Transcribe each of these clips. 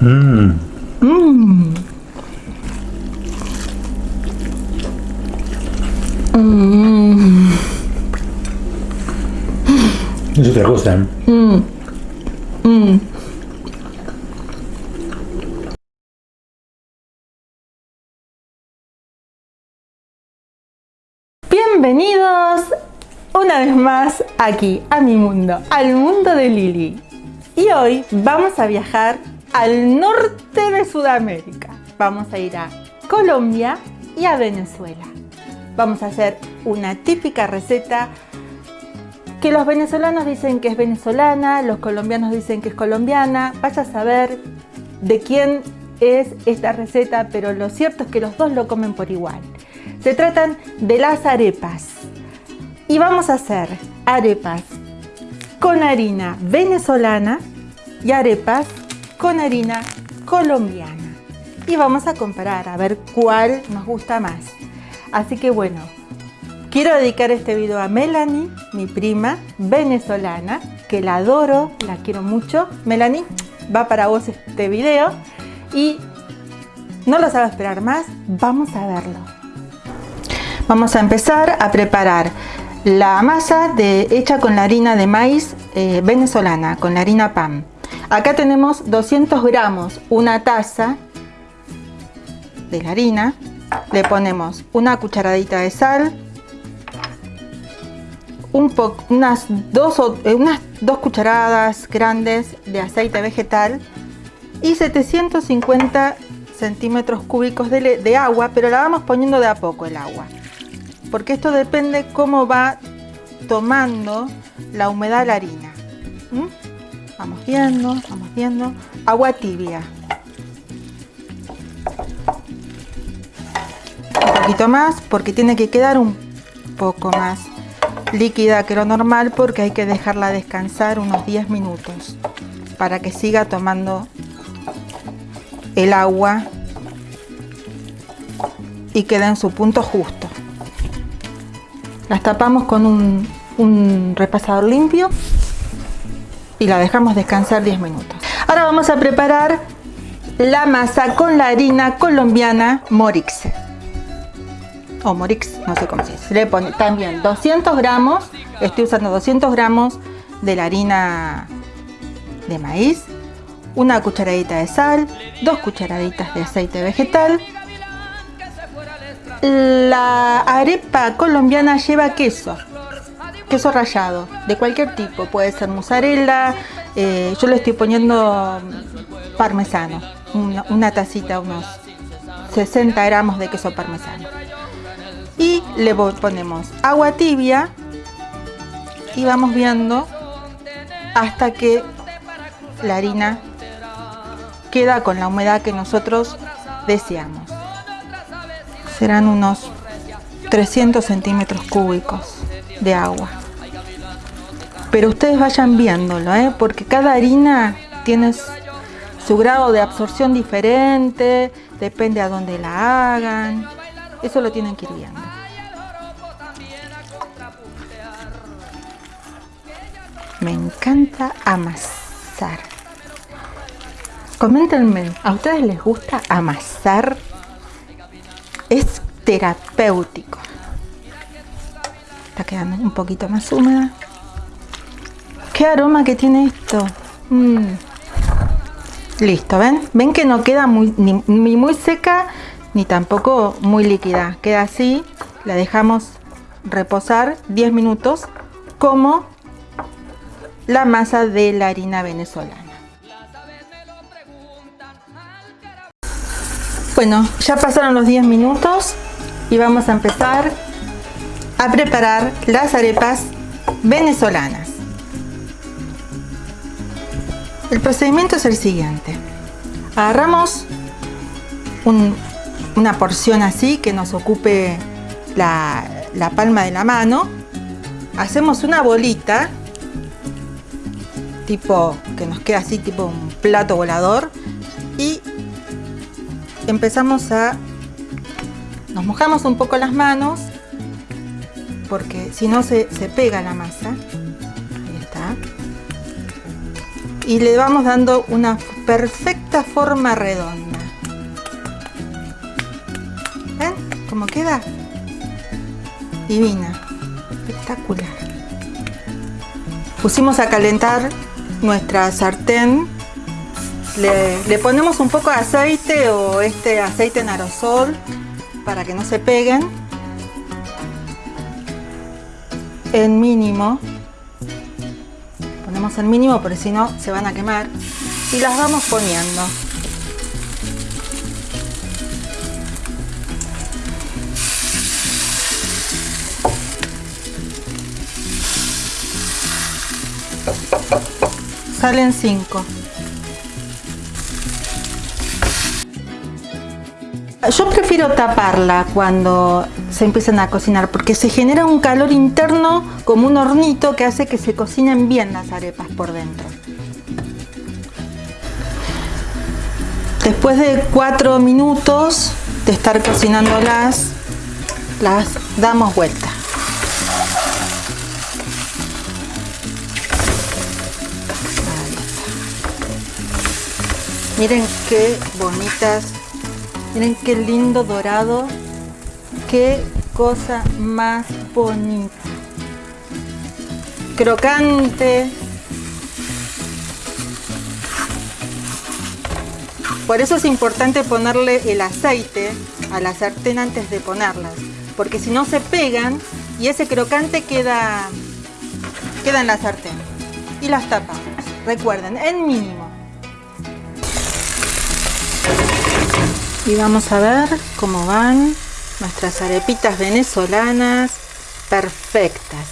Mmm. Mmm. Es otra cosa. ¿eh? Mmm. Mmm. Bienvenidos una vez más aquí a mi mundo, al mundo de Lili. Y hoy vamos a viajar al norte de Sudamérica. Vamos a ir a Colombia y a Venezuela. Vamos a hacer una típica receta que los venezolanos dicen que es venezolana, los colombianos dicen que es colombiana. Vaya a saber de quién es esta receta, pero lo cierto es que los dos lo comen por igual. Se tratan de las arepas. Y vamos a hacer arepas con harina venezolana y arepas con harina colombiana. Y vamos a comparar a ver cuál nos gusta más. Así que bueno, quiero dedicar este video a Melanie, mi prima venezolana, que la adoro, la quiero mucho. Melanie, va para vos este video. Y no lo sabe esperar más, vamos a verlo. Vamos a empezar a preparar la masa de, hecha con la harina de maíz eh, venezolana, con la harina PAN. Acá tenemos 200 gramos, una taza de la harina. Le ponemos una cucharadita de sal, un unas, dos, eh, unas dos cucharadas grandes de aceite vegetal y 750 centímetros cúbicos de, de agua, pero la vamos poniendo de a poco el agua porque esto depende cómo va tomando la humedad la harina. Vamos viendo, vamos viendo. Agua tibia. Un poquito más porque tiene que quedar un poco más líquida que lo normal porque hay que dejarla descansar unos 10 minutos para que siga tomando el agua y quede en su punto justo. Las tapamos con un, repasador limpio y la dejamos descansar 10 minutos. Ahora vamos a preparar la masa con la harina colombiana Morix. O Morix, no sé cómo se dice. Le pone también 200 gramos, estoy usando 200 gramos de la harina de maíz, una cucharadita de sal, dos cucharaditas de aceite vegetal, la arepa colombiana lleva queso, queso rallado, de cualquier tipo, puede ser mozzarella, eh, yo le estoy poniendo parmesano, una, tacita, unos 60 gramos de queso parmesano. Y le ponemos agua tibia y vamos viendo hasta que la harina queda con la humedad que nosotros deseamos serán unos 300 centímetros cúbicos de agua. Pero ustedes vayan viéndolo, ¿eh? porque cada harina tiene su grado de absorción diferente, depende a dónde la hagan. Eso lo tienen que ir viendo. Me encanta amasar. Coméntenme, ¿a ustedes les gusta amasar? es terapéutico. Está quedando un poquito más húmeda. ¿Qué aroma que tiene esto? Mm. Listo, ¿ven? ¿Ven que no queda muy, ni, muy seca ni tampoco muy líquida? Queda así, la dejamos reposar 10 minutos como la masa de la harina venezolana. Bueno, ya pasaron los 10 minutos y vamos a empezar a preparar las arepas venezolanas. El procedimiento es el siguiente. Agarramos una porción así que nos ocupe la, la palma de la mano. Hacemos una bolita, tipo que nos queda así, tipo un plato volador. Y empezamos a... Nos mojamos un poco las manos porque si no se, pega la masa. Ahí está. y le vamos dando una perfecta forma redonda. ¿Ven cómo queda? Divina, espectacular. Pusimos a calentar nuestra sartén. Le, le ponemos un poco de aceite o este aceite en aerosol para que no se peguen. En mínimo. Ponemos el mínimo porque si no se van a quemar. Y las vamos poniendo. Salen 5 yo prefiero taparla cuando se empiezan a cocinar porque se genera un calor interno como un hornito que hace que se cocinen bien las arepas por dentro. Después de 4 minutos de estar cocinándolas, las damos vuelta. Miren qué bonitas Miren qué lindo dorado. Qué cosa más bonita. Crocante. Por eso es importante ponerle el aceite a la sartén antes de ponerlas. Porque si no se pegan y ese crocante queda, queda en la sartén. Y las tapamos. Recuerden, en mínimo. y vamos a ver cómo van nuestras arepitas venezolanas perfectas.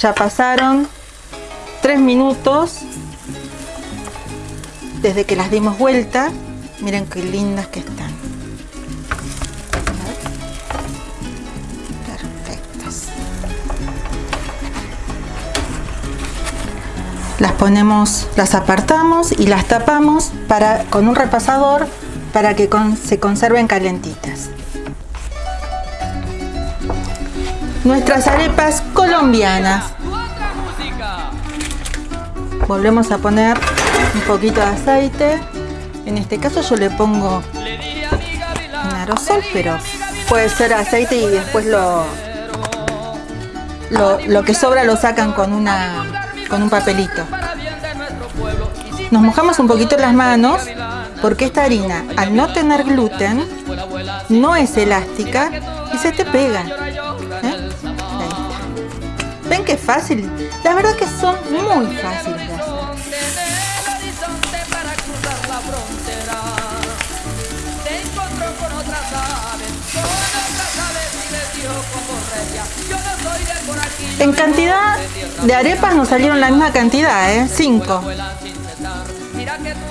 Ya pasaron tres minutos desde que las dimos vuelta. Miren qué lindas que están. Las ponemos, las apartamos y las tapamos para, con un repasador para que se conserven calentitas. Nuestras arepas colombianas. Volvemos a poner un poquito de aceite. En este caso yo le pongo un aerosol, pero puede ser aceite y después lo, lo, lo que sobra lo sacan con una con un papelito. Nos mojamos un poquito las manos porque esta harina, al no tener gluten, no es elástica y se te pega. ¿eh? ¿Ven qué fácil? La verdad que son muy fáciles. En cantidad de arepas nos salieron la misma cantidad, ¿eh? 5.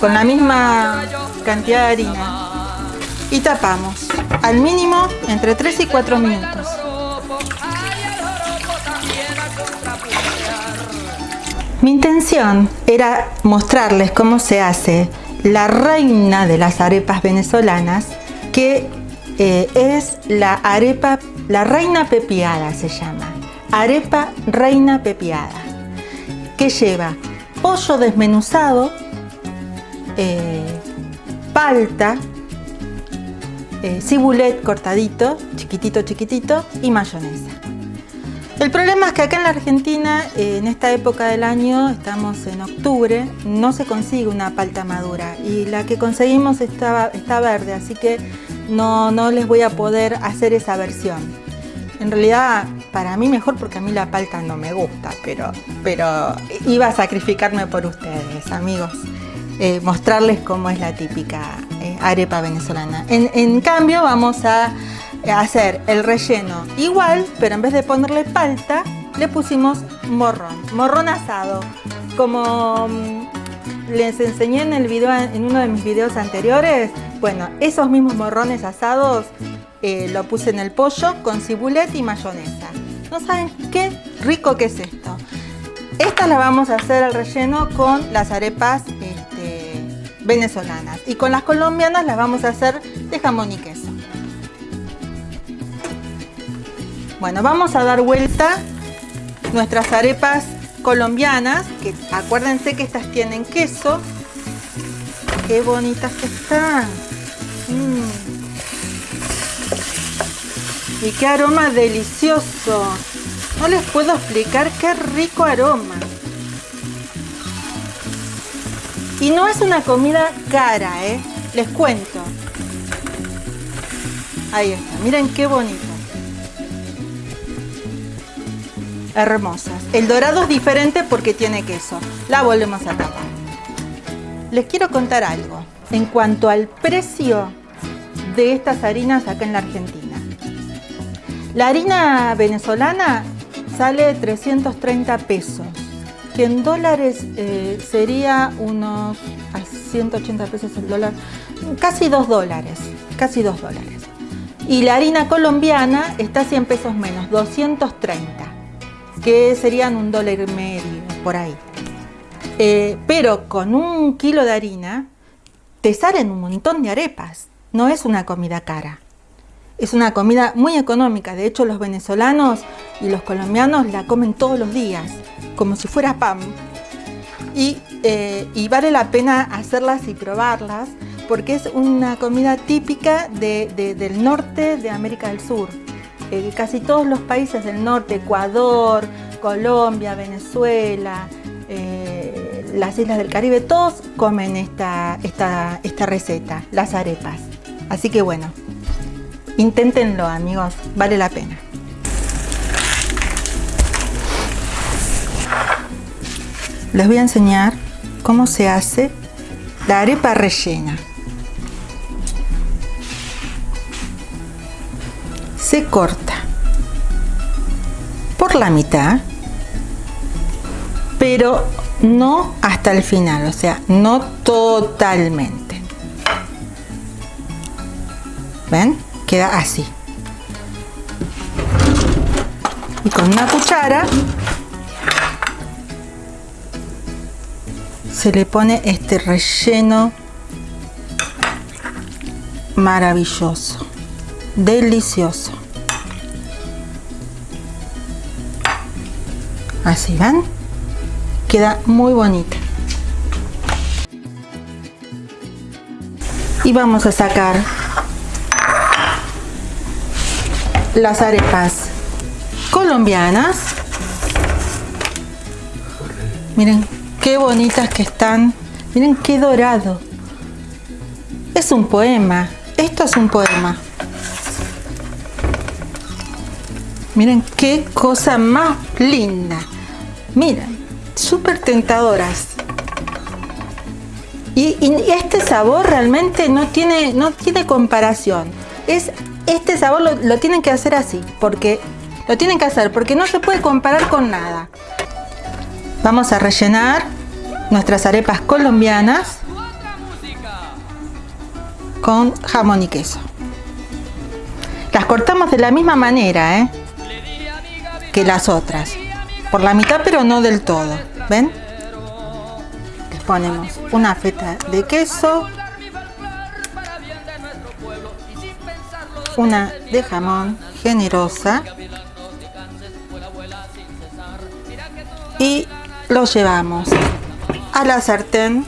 Con la misma cantidad de harina. Y tapamos. Al mínimo entre 3 y 4 minutos. Mi intención era mostrarles cómo se hace la reina de las arepas venezolanas, que eh, es la arepa, la reina pepiada se llama arepa reina pepiada, que lleva pollo desmenuzado, eh, palta, eh, cibulet cortadito, chiquitito, chiquitito y mayonesa. El problema es que acá en la Argentina, eh, en esta época del año, estamos en octubre, no se consigue una palta madura y la que conseguimos está, está verde, así que no, no les voy a poder hacer esa versión. En realidad, para mí mejor porque a mí la palta no me gusta, pero, pero iba a sacrificarme por ustedes, amigos. Eh, mostrarles cómo es la típica eh, arepa venezolana. En, cambio, vamos a hacer el relleno igual, pero en vez de ponerle palta, le pusimos morrón, morrón asado. Como mm, les enseñé en, el video, en uno de mis videos anteriores, bueno, esos mismos morrones asados eh, lo puse en el pollo con cibulet y mayonesa. ¿No saben qué rico que es esto? Esta la vamos a hacer al relleno con las arepas venezolanas. Y con las colombianas las vamos a hacer de jamón y queso. Bueno, vamos a dar vuelta nuestras arepas colombianas, que acuérdense que estas tienen queso. Qué bonitas que están. Mm. Y qué aroma delicioso. No les puedo explicar qué rico aroma. Y no es una comida cara, ¿eh? Les cuento. Ahí está, miren qué bonito. Hermosas. El dorado es diferente porque tiene queso. La volvemos a tapar. Les quiero contar algo en cuanto al precio de estas harinas acá en la Argentina. La harina venezolana sale 330 pesos que en dólares eh, sería unos a 180 pesos el dólar, casi 2 dólares, casi 2 dólares. Y la harina colombiana está 100 pesos menos, 230, que serían un dólar y medio, por ahí. Eh, pero con un kilo de harina te salen un montón de arepas, no es una comida cara. Es una comida muy económica, de hecho los venezolanos y los colombianos la comen todos los días como si fuera pan. Eh, y, vale la pena hacerlas y probarlas porque es una comida típica del norte de América del Sur. Eh, casi todos los países del norte, Ecuador, Colombia, Venezuela, eh, las islas del Caribe, todos comen esta receta, las arepas. Así que bueno, inténtenlo amigos, vale la pena. les voy a enseñar cómo se hace la arepa rellena. Se corta por la mitad, pero no hasta el final, o sea, no totalmente. ¿Ven? Queda así. Y con una cuchara se le pone este relleno maravilloso, delicioso. Así van, queda muy bonita. Y vamos a sacar las arepas colombianas. Miren Qué bonitas que están. Miren qué dorado. Es un poema. Esto es un poema. Miren qué cosa más linda. Miren, súper tentadoras. Y, este sabor realmente no tiene, no tiene comparación. Es, este sabor lo, tienen que hacer así, porque lo tienen que hacer, porque no se puede comparar con nada. Vamos a rellenar nuestras arepas colombianas con jamón y queso. Las cortamos de la misma manera ¿eh? que las otras. Por la mitad pero no del todo. ¿Ven? Les ponemos una feta de queso. Una de jamón generosa. Y lo llevamos a la sartén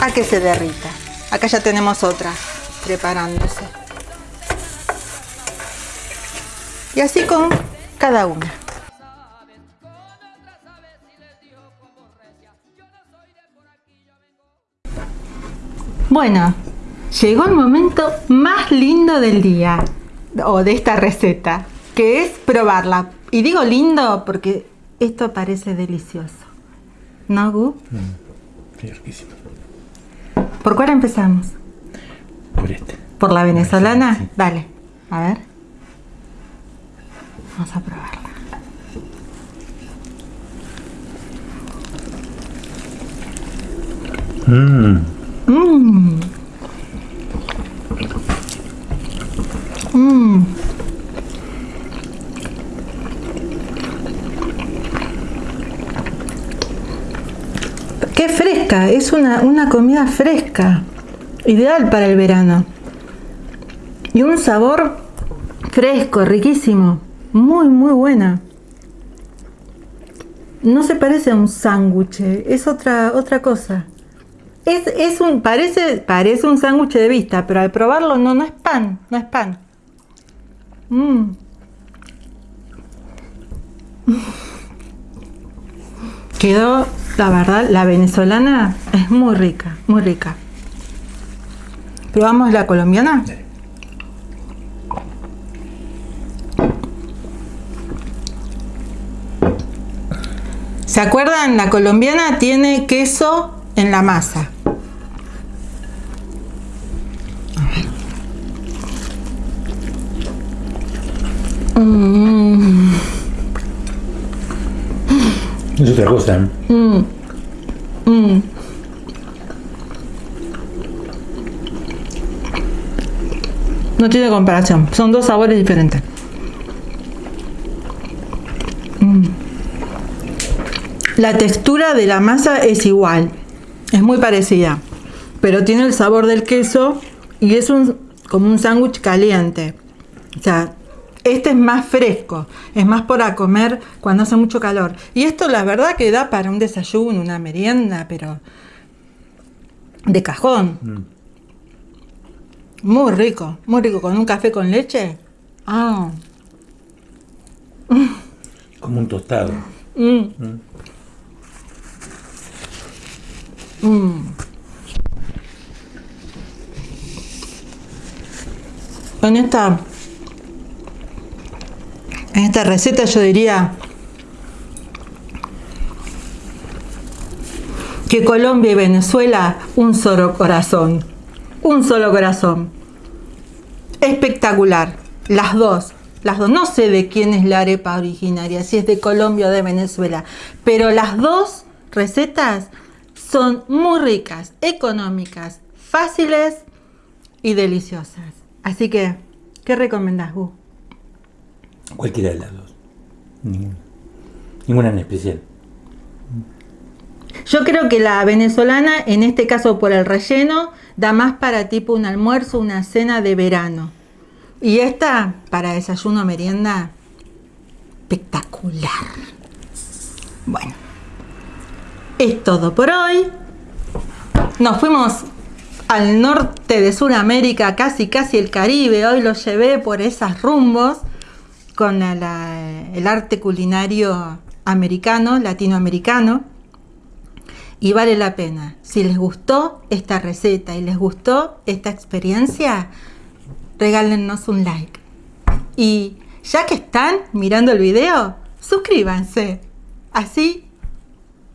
a que se derrita. Acá ya tenemos otra preparándose. Y así con cada una. Bueno, llegó el momento más lindo del día o de esta receta, que es probarla. Y digo lindo porque esto parece delicioso. ¿No, Gu? Mm, riquísimo. ¿Por cuál empezamos? Por este. ¿Por la venezolana? Dale, a ver. Vamos a probarla. Mmm. Mmm. Qué es una, una comida fresca, ideal para el verano. Y un sabor fresco, riquísimo, muy muy buena. no se parece a un sándwich, es otra, otra cosa. Es, es un, parece, parece un sándwich de vista, pero al probarlo no, no es pan, no es pan. Mm. Quedó, la verdad, la venezolana es muy rica, muy rica. ¿Probamos la colombiana? ¿Se acuerdan? La colombiana tiene queso en la masa. Mm. Es otra cosa. No tiene comparación, son dos sabores diferentes. Mm. La textura de la masa es igual, es muy parecida, pero tiene el sabor del queso y es un, como un sándwich caliente. O sea, este es más fresco, es más para comer cuando hace mucho calor. Y esto la verdad que da para un desayuno, una merienda, pero de cajón. Mm. Muy rico, muy rico, con un café con leche. Ah. Como un tostado. Mm. Mm. En esta en esta receta yo diría que Colombia y Venezuela un solo corazón, un solo corazón. Espectacular, las dos, las dos. No sé de quién es la arepa originaria, si es de Colombia o de Venezuela, pero las dos recetas son muy ricas, económicas, fáciles y deliciosas. Así que, ¿qué recomendás, Gu? Cualquiera de las dos. Ninguna. Ninguna en especial. Yo creo que la venezolana, en este caso por el relleno, da más para tipo un almuerzo, una cena de verano. Y esta, para desayuno merienda, espectacular. Bueno, es todo por hoy. Nos fuimos al norte de Sudamérica, casi casi el Caribe. Hoy lo llevé por esas rumbos con el arte culinario americano, latinoamericano. Y vale la pena. Si les gustó esta receta y les gustó esta experiencia, regálennos un like. Y ya que están mirando el video, suscríbanse. Así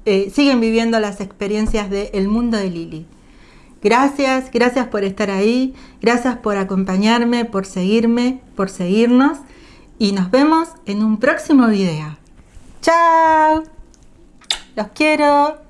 eh, siguen viviendo las experiencias de El Mundo de Lili. Gracias, gracias por estar ahí, gracias por acompañarme, por seguirme, por seguirnos y nos vemos en un próximo video. ¡Chao! Los quiero.